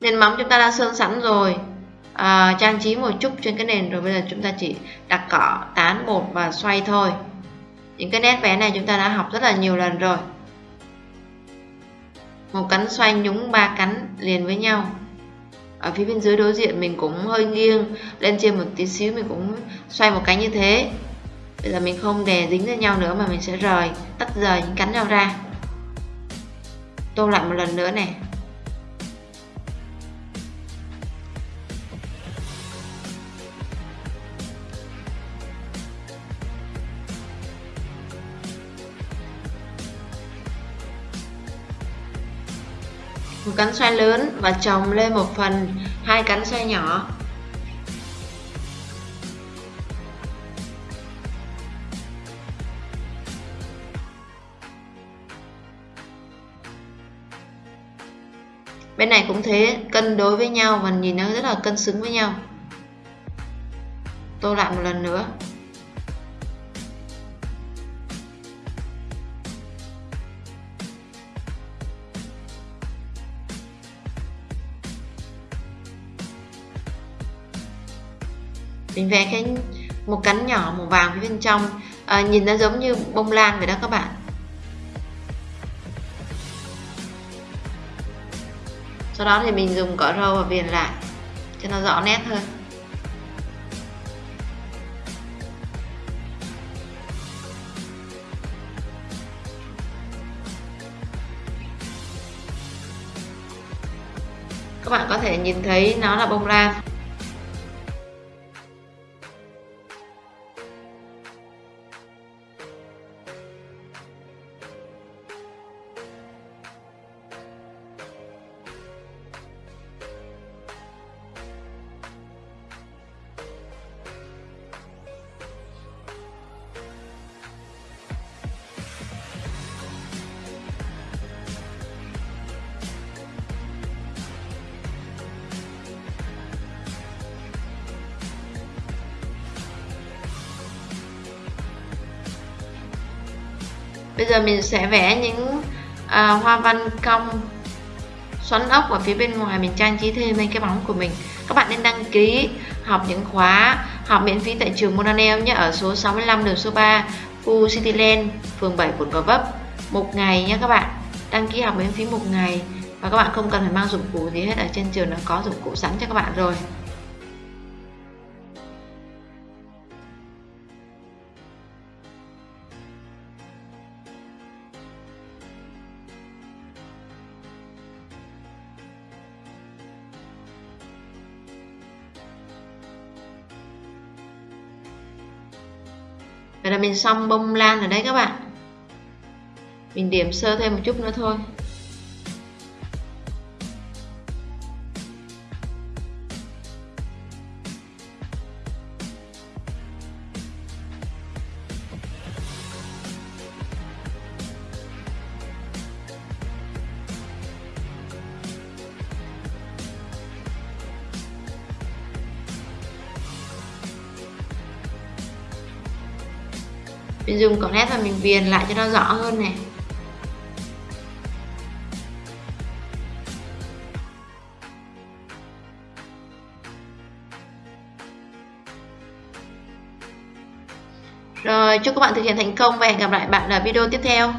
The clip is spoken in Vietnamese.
nền móng chúng ta đã sơn sẵn rồi. À, trang trí một chút trên cái nền rồi bây giờ chúng ta chỉ đặt cỏ tán bột và xoay thôi. Những cái nét vẽ này chúng ta đã học rất là nhiều lần rồi. Một cánh xoay nhúng ba cánh liền với nhau. Ở phía bên dưới đối diện mình cũng hơi nghiêng lên trên một tí xíu mình cũng xoay một cái như thế. Bây giờ mình không đè dính lên nhau nữa mà mình sẽ rời tách rời những cánh nhau ra. Tô lại một lần nữa này. Một cánh xoay lớn và chồng lên một phần, hai cánh xoay nhỏ. Bên này cũng thế, cân đối với nhau và nhìn nó rất là cân xứng với nhau. Tô lại một lần nữa. Mình vẽ cái một cánh nhỏ màu vàng phía bên trong. À, nhìn nó giống như bông lan vậy đó các bạn. Sau đó thì mình dùng cỏ râu và viền lại cho nó rõ nét hơn. Các bạn có thể nhìn thấy nó là bông lan. Bây giờ mình sẽ vẽ những à, hoa văn cong xoắn ốc ở phía bên ngoài. Mình trang trí thêm lên cái bóng của mình. Các bạn nên đăng ký học những khóa học miễn phí tại trường Monanel nhé ở số 65 đường số 3 khu Cityland phường 7 quận Gò Vấp. Một ngày nhé các bạn. Đăng ký học miễn phí một ngày. Và các bạn không cần phải mang dụng cụ gì hết ở trên trường nó có dụng cụ sẵn cho các bạn rồi. Là mình xong bông lan rồi đấy các bạn. Mình điểm sơ thêm một chút nữa thôi. Mình dùng cỏ nét và mình viền lại cho nó rõ hơn này Rồi, chúc các bạn thực hiện thành công và hẹn gặp lại bạn ở video tiếp theo.